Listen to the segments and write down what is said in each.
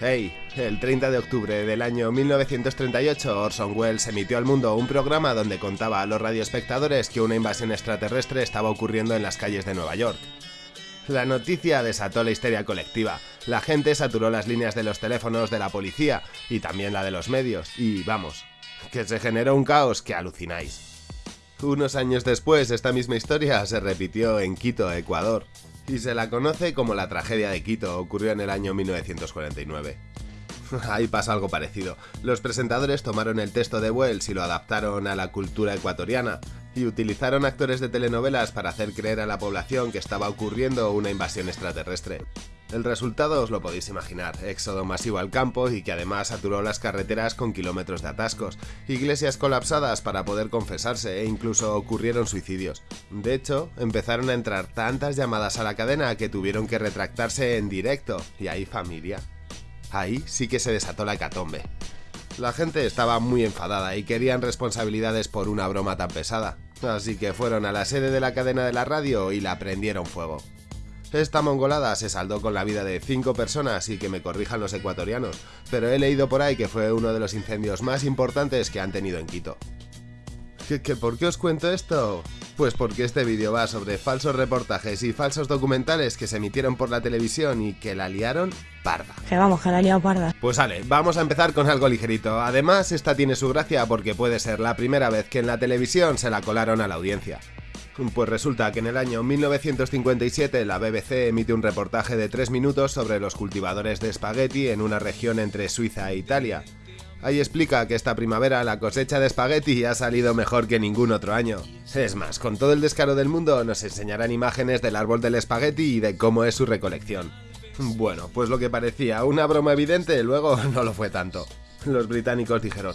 Hey, el 30 de octubre del año 1938 Orson Welles emitió al mundo un programa donde contaba a los radioespectadores que una invasión extraterrestre estaba ocurriendo en las calles de Nueva York. La noticia desató la histeria colectiva. La gente saturó las líneas de los teléfonos de la policía y también la de los medios. Y vamos, que se generó un caos que alucináis. Unos años después, esta misma historia se repitió en Quito, Ecuador y se la conoce como la tragedia de Quito, ocurrió en el año 1949. Ahí pasa algo parecido. Los presentadores tomaron el texto de Wells y lo adaptaron a la cultura ecuatoriana, y utilizaron actores de telenovelas para hacer creer a la población que estaba ocurriendo una invasión extraterrestre. El resultado os lo podéis imaginar, éxodo masivo al campo y que además saturó las carreteras con kilómetros de atascos, iglesias colapsadas para poder confesarse e incluso ocurrieron suicidios. De hecho, empezaron a entrar tantas llamadas a la cadena que tuvieron que retractarse en directo, y ahí familia. Ahí sí que se desató la hecatombe. La gente estaba muy enfadada y querían responsabilidades por una broma tan pesada, así que fueron a la sede de la cadena de la radio y la prendieron fuego. Esta mongolada se saldó con la vida de 5 personas y que me corrijan los ecuatorianos, pero he leído por ahí que fue uno de los incendios más importantes que han tenido en Quito. ¿Qué, qué, por qué os cuento esto? Pues porque este vídeo va sobre falsos reportajes y falsos documentales que se emitieron por la televisión y que la liaron parda. Que vamos, que la liado parda. Pues vale, vamos a empezar con algo ligerito. Además, esta tiene su gracia porque puede ser la primera vez que en la televisión se la colaron a la audiencia. Pues resulta que en el año 1957 la BBC emite un reportaje de 3 minutos sobre los cultivadores de espagueti en una región entre Suiza e Italia. Ahí explica que esta primavera la cosecha de espagueti ha salido mejor que ningún otro año. Es más, con todo el descaro del mundo nos enseñarán imágenes del árbol del espagueti y de cómo es su recolección. Bueno, pues lo que parecía una broma evidente luego no lo fue tanto. Los británicos dijeron,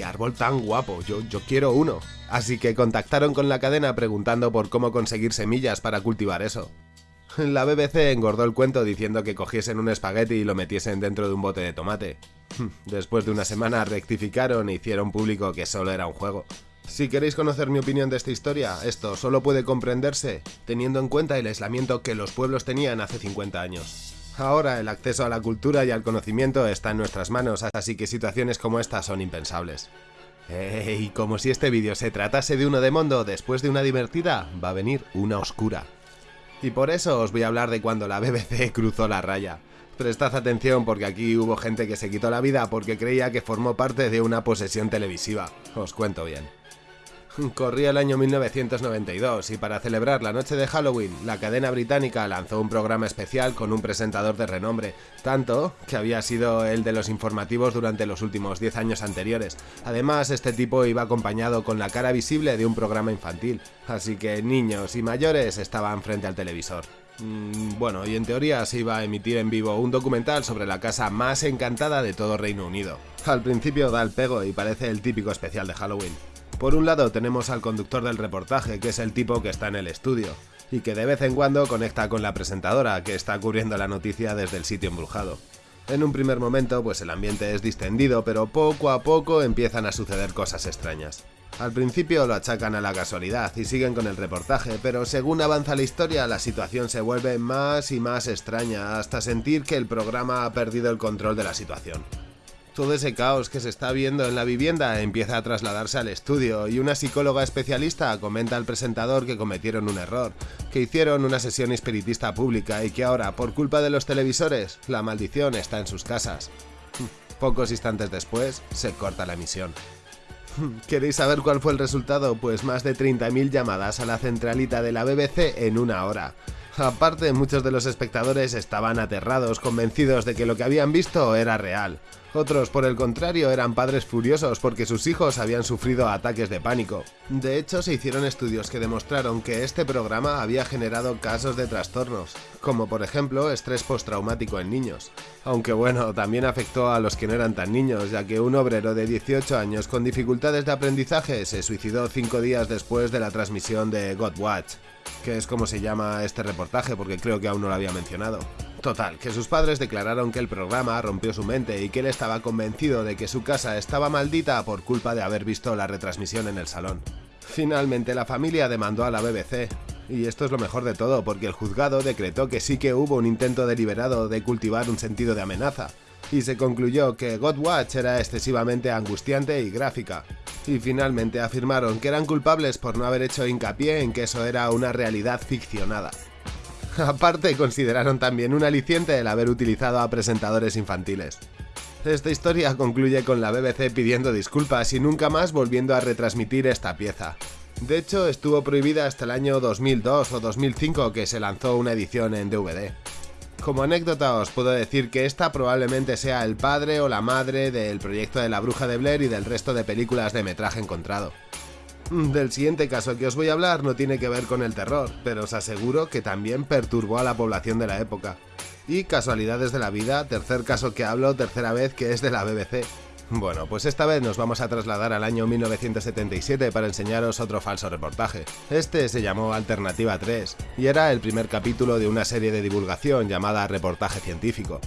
¡qué árbol tan guapo! Yo, yo quiero uno. Así que contactaron con la cadena preguntando por cómo conseguir semillas para cultivar eso. La BBC engordó el cuento diciendo que cogiesen un espagueti y lo metiesen dentro de un bote de tomate. Después de una semana rectificaron e hicieron público que solo era un juego. Si queréis conocer mi opinión de esta historia, esto solo puede comprenderse teniendo en cuenta el aislamiento que los pueblos tenían hace 50 años. Ahora el acceso a la cultura y al conocimiento está en nuestras manos, así que situaciones como esta son impensables. Y como si este vídeo se tratase de uno de mundo, después de una divertida, va a venir una oscura. Y por eso os voy a hablar de cuando la BBC cruzó la raya. Prestad atención porque aquí hubo gente que se quitó la vida porque creía que formó parte de una posesión televisiva. Os cuento bien. Corría el año 1992 y para celebrar la noche de Halloween, la cadena británica lanzó un programa especial con un presentador de renombre, tanto que había sido el de los informativos durante los últimos 10 años anteriores. Además, este tipo iba acompañado con la cara visible de un programa infantil, así que niños y mayores estaban frente al televisor. Mm, bueno, y en teoría se iba a emitir en vivo un documental sobre la casa más encantada de todo Reino Unido. Al principio da el pego y parece el típico especial de Halloween. Por un lado tenemos al conductor del reportaje, que es el tipo que está en el estudio, y que de vez en cuando conecta con la presentadora, que está cubriendo la noticia desde el sitio embrujado. En un primer momento, pues el ambiente es distendido, pero poco a poco empiezan a suceder cosas extrañas. Al principio lo achacan a la casualidad y siguen con el reportaje, pero según avanza la historia la situación se vuelve más y más extraña hasta sentir que el programa ha perdido el control de la situación. Todo ese caos que se está viendo en la vivienda empieza a trasladarse al estudio y una psicóloga especialista comenta al presentador que cometieron un error, que hicieron una sesión espiritista pública y que ahora, por culpa de los televisores, la maldición está en sus casas. Pocos instantes después, se corta la emisión. ¿Queréis saber cuál fue el resultado? Pues más de 30.000 llamadas a la centralita de la BBC en una hora. Aparte, muchos de los espectadores estaban aterrados, convencidos de que lo que habían visto era real. Otros, por el contrario, eran padres furiosos porque sus hijos habían sufrido ataques de pánico. De hecho, se hicieron estudios que demostraron que este programa había generado casos de trastornos, como por ejemplo estrés postraumático en niños. Aunque bueno, también afectó a los que no eran tan niños, ya que un obrero de 18 años con dificultades de aprendizaje se suicidó 5 días después de la transmisión de God Watch, que es como se llama este reportaje porque creo que aún no lo había mencionado. Total, que sus padres declararon que el programa rompió su mente y que él estaba convencido de que su casa estaba maldita por culpa de haber visto la retransmisión en el salón. Finalmente la familia demandó a la BBC, y esto es lo mejor de todo porque el juzgado decretó que sí que hubo un intento deliberado de cultivar un sentido de amenaza, y se concluyó que Godwatch era excesivamente angustiante y gráfica. Y finalmente afirmaron que eran culpables por no haber hecho hincapié en que eso era una realidad ficcionada. Aparte, consideraron también un aliciente el haber utilizado a presentadores infantiles. Esta historia concluye con la BBC pidiendo disculpas y nunca más volviendo a retransmitir esta pieza. De hecho, estuvo prohibida hasta el año 2002 o 2005 que se lanzó una edición en DVD. Como anécdota os puedo decir que esta probablemente sea el padre o la madre del proyecto de la bruja de Blair y del resto de películas de metraje encontrado. Del siguiente caso que os voy a hablar no tiene que ver con el terror, pero os aseguro que también perturbó a la población de la época. Y casualidades de la vida, tercer caso que hablo, tercera vez que es de la BBC. Bueno, pues esta vez nos vamos a trasladar al año 1977 para enseñaros otro falso reportaje. Este se llamó Alternativa 3 y era el primer capítulo de una serie de divulgación llamada Reportaje Científico.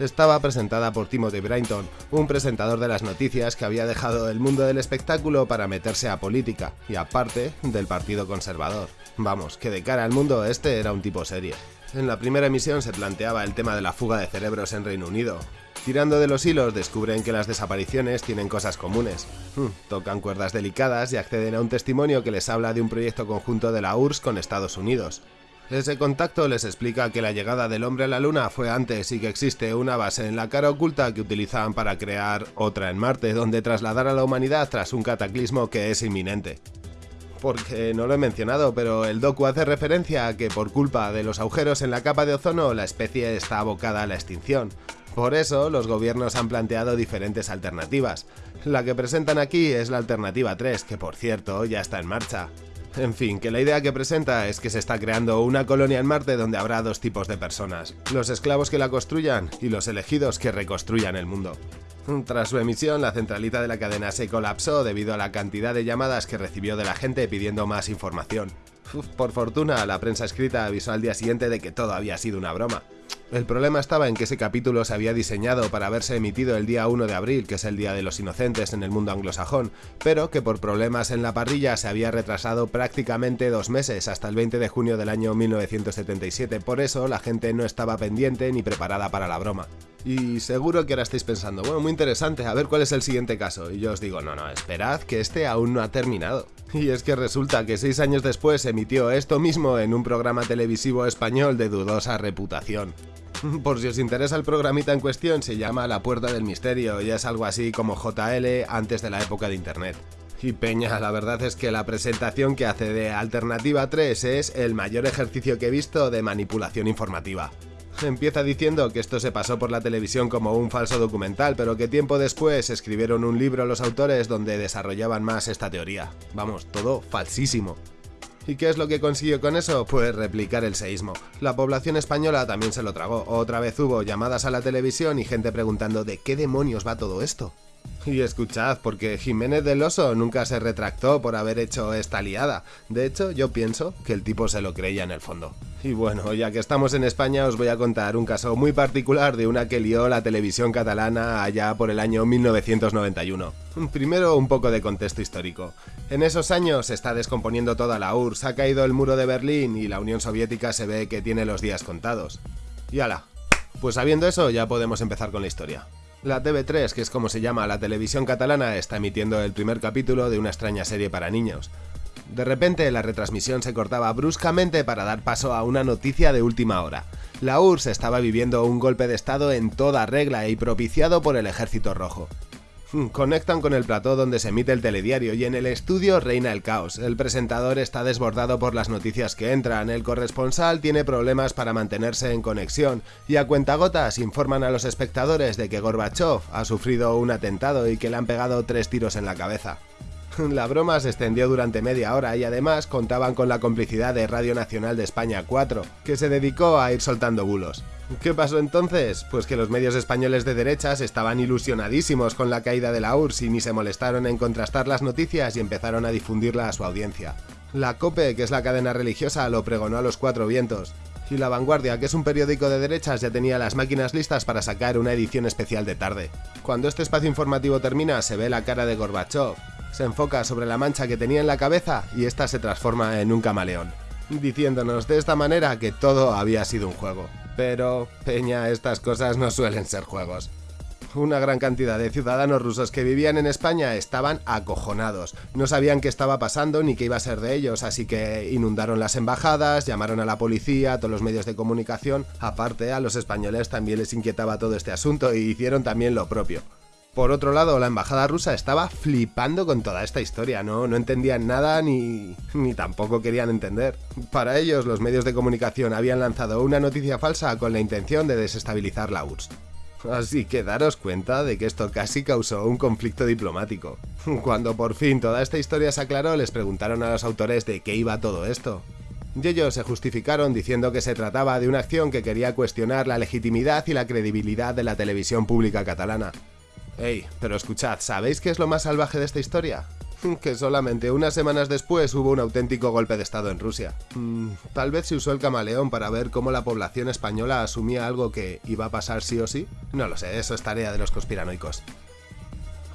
Estaba presentada por Timothy Brinton, un presentador de las noticias que había dejado el mundo del espectáculo para meterse a política, y aparte del Partido Conservador. Vamos, que de cara al mundo este era un tipo serio. En la primera emisión se planteaba el tema de la fuga de cerebros en Reino Unido, Tirando de los hilos descubren que las desapariciones tienen cosas comunes. Hmm, tocan cuerdas delicadas y acceden a un testimonio que les habla de un proyecto conjunto de la URSS con Estados Unidos. Ese contacto les explica que la llegada del hombre a la luna fue antes y que existe una base en la cara oculta que utilizan para crear otra en Marte donde trasladar a la humanidad tras un cataclismo que es inminente porque no lo he mencionado, pero el docu hace referencia a que por culpa de los agujeros en la capa de ozono la especie está abocada a la extinción, por eso, los gobiernos han planteado diferentes alternativas. La que presentan aquí es la alternativa 3, que por cierto ya está en marcha. En fin, que la idea que presenta es que se está creando una colonia en Marte donde habrá dos tipos de personas, los esclavos que la construyan y los elegidos que reconstruyan el mundo. Tras su emisión, la centralita de la cadena se colapsó debido a la cantidad de llamadas que recibió de la gente pidiendo más información. por fortuna, la prensa escrita avisó al día siguiente de que todo había sido una broma. El problema estaba en que ese capítulo se había diseñado para haberse emitido el día 1 de abril, que es el Día de los Inocentes en el mundo anglosajón, pero que por problemas en la parrilla se había retrasado prácticamente dos meses, hasta el 20 de junio del año 1977, por eso la gente no estaba pendiente ni preparada para la broma. Y seguro que ahora estáis pensando, bueno, muy interesante, a ver cuál es el siguiente caso. Y yo os digo, no, no, esperad que este aún no ha terminado. Y es que resulta que seis años después emitió esto mismo en un programa televisivo español de dudosa reputación. Por si os interesa el programita en cuestión, se llama La Puerta del Misterio y es algo así como JL antes de la época de Internet. Y Peña, la verdad es que la presentación que hace de Alternativa 3 es el mayor ejercicio que he visto de manipulación informativa. Empieza diciendo que esto se pasó por la televisión como un falso documental, pero que tiempo después escribieron un libro los autores donde desarrollaban más esta teoría. Vamos, todo falsísimo. ¿Y qué es lo que consiguió con eso? Pues replicar el seísmo. La población española también se lo tragó. Otra vez hubo llamadas a la televisión y gente preguntando ¿de qué demonios va todo esto? Y escuchad, porque Jiménez del Oso nunca se retractó por haber hecho esta liada. De hecho, yo pienso que el tipo se lo creía en el fondo. Y bueno, ya que estamos en España, os voy a contar un caso muy particular de una que lió la televisión catalana allá por el año 1991. Primero, un poco de contexto histórico. En esos años se está descomponiendo toda la URSS, ha caído el muro de Berlín y la Unión Soviética se ve que tiene los días contados. Y ala, pues sabiendo eso ya podemos empezar con la historia. La TV3, que es como se llama la televisión catalana, está emitiendo el primer capítulo de una extraña serie para niños. De repente la retransmisión se cortaba bruscamente para dar paso a una noticia de última hora. La URSS estaba viviendo un golpe de estado en toda regla y propiciado por el Ejército Rojo. Hmm, conectan con el plató donde se emite el telediario y en el estudio reina el caos. El presentador está desbordado por las noticias que entran, el corresponsal tiene problemas para mantenerse en conexión y a cuentagotas informan a los espectadores de que Gorbachev ha sufrido un atentado y que le han pegado tres tiros en la cabeza. La broma se extendió durante media hora y además contaban con la complicidad de Radio Nacional de España 4, que se dedicó a ir soltando bulos. ¿Qué pasó entonces? Pues que los medios españoles de derechas estaban ilusionadísimos con la caída de la URSS y ni se molestaron en contrastar las noticias y empezaron a difundirla a su audiencia. La COPE, que es la cadena religiosa, lo pregonó a los cuatro vientos. Y La Vanguardia, que es un periódico de derechas, ya tenía las máquinas listas para sacar una edición especial de tarde. Cuando este espacio informativo termina, se ve la cara de Gorbachev. Se enfoca sobre la mancha que tenía en la cabeza y esta se transforma en un camaleón, diciéndonos de esta manera que todo había sido un juego. Pero, Peña, estas cosas no suelen ser juegos. Una gran cantidad de ciudadanos rusos que vivían en España estaban acojonados. No sabían qué estaba pasando ni qué iba a ser de ellos, así que inundaron las embajadas, llamaron a la policía, a todos los medios de comunicación. Aparte, a los españoles también les inquietaba todo este asunto y hicieron también lo propio. Por otro lado, la embajada rusa estaba flipando con toda esta historia, ¿no? No entendían nada ni, ni tampoco querían entender. Para ellos, los medios de comunicación habían lanzado una noticia falsa con la intención de desestabilizar la URSS. Así que daros cuenta de que esto casi causó un conflicto diplomático. Cuando por fin toda esta historia se aclaró, les preguntaron a los autores de qué iba todo esto. Y ellos se justificaron diciendo que se trataba de una acción que quería cuestionar la legitimidad y la credibilidad de la televisión pública catalana. Ey, pero escuchad, ¿sabéis qué es lo más salvaje de esta historia? que solamente unas semanas después hubo un auténtico golpe de Estado en Rusia. Mm, tal vez se usó el camaleón para ver cómo la población española asumía algo que iba a pasar sí o sí. No lo sé, eso es tarea de los conspiranoicos.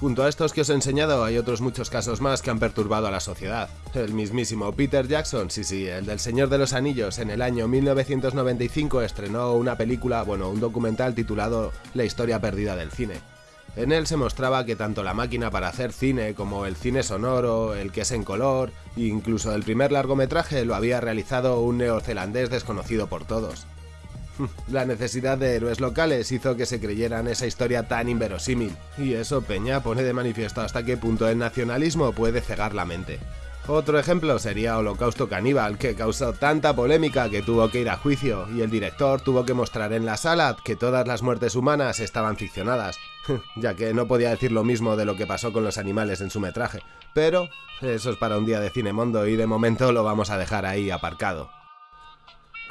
Junto a estos que os he enseñado hay otros muchos casos más que han perturbado a la sociedad. El mismísimo Peter Jackson, sí sí, el del Señor de los Anillos, en el año 1995 estrenó una película, bueno, un documental titulado La historia perdida del cine. En él se mostraba que tanto la máquina para hacer cine como el cine sonoro, el que es en color, incluso el primer largometraje lo había realizado un neozelandés desconocido por todos. La necesidad de héroes locales hizo que se creyeran esa historia tan inverosímil, y eso Peña pone de manifiesto hasta qué punto el nacionalismo puede cegar la mente. Otro ejemplo sería Holocausto Caníbal, que causó tanta polémica que tuvo que ir a juicio y el director tuvo que mostrar en la sala que todas las muertes humanas estaban ficcionadas, ya que no podía decir lo mismo de lo que pasó con los animales en su metraje. Pero eso es para un día de Cinemondo y de momento lo vamos a dejar ahí aparcado.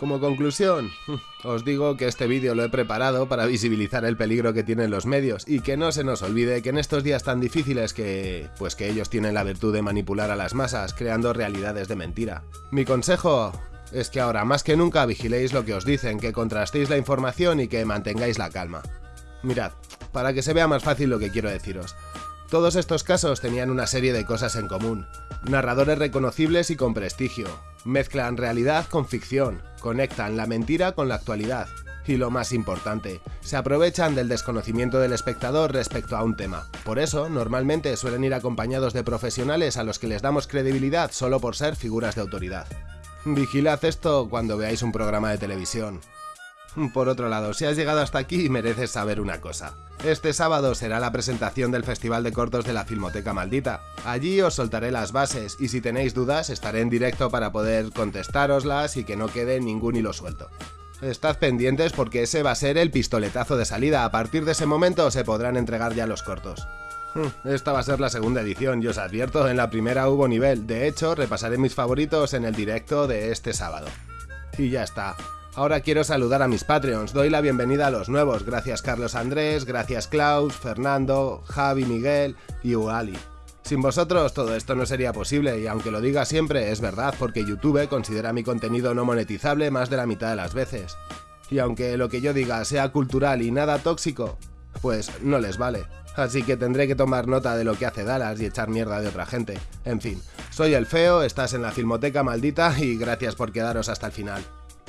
Como conclusión, os digo que este vídeo lo he preparado para visibilizar el peligro que tienen los medios y que no se nos olvide que en estos días tan difíciles que, pues que ellos tienen la virtud de manipular a las masas creando realidades de mentira. Mi consejo es que ahora más que nunca vigiléis lo que os dicen, que contrastéis la información y que mantengáis la calma. Mirad, para que se vea más fácil lo que quiero deciros. Todos estos casos tenían una serie de cosas en común. Narradores reconocibles y con prestigio. Mezclan realidad con ficción. Conectan la mentira con la actualidad. Y lo más importante, se aprovechan del desconocimiento del espectador respecto a un tema. Por eso, normalmente suelen ir acompañados de profesionales a los que les damos credibilidad solo por ser figuras de autoridad. Vigilad esto cuando veáis un programa de televisión. Por otro lado, si has llegado hasta aquí mereces saber una cosa. Este sábado será la presentación del Festival de Cortos de la Filmoteca Maldita. Allí os soltaré las bases y si tenéis dudas estaré en directo para poder contestároslas y que no quede ningún hilo suelto. Estad pendientes porque ese va a ser el pistoletazo de salida, a partir de ese momento se podrán entregar ya los cortos. Hmm, esta va a ser la segunda edición y os advierto, en la primera hubo nivel, de hecho repasaré mis favoritos en el directo de este sábado. Y ya está. Ahora quiero saludar a mis Patreons, doy la bienvenida a los nuevos, gracias Carlos Andrés, gracias Klaus, Fernando, Javi Miguel y Uali. Sin vosotros todo esto no sería posible y aunque lo diga siempre es verdad porque YouTube considera mi contenido no monetizable más de la mitad de las veces. Y aunque lo que yo diga sea cultural y nada tóxico, pues no les vale. Así que tendré que tomar nota de lo que hace Dallas y echar mierda de otra gente. En fin, soy el feo, estás en la filmoteca maldita y gracias por quedaros hasta el final.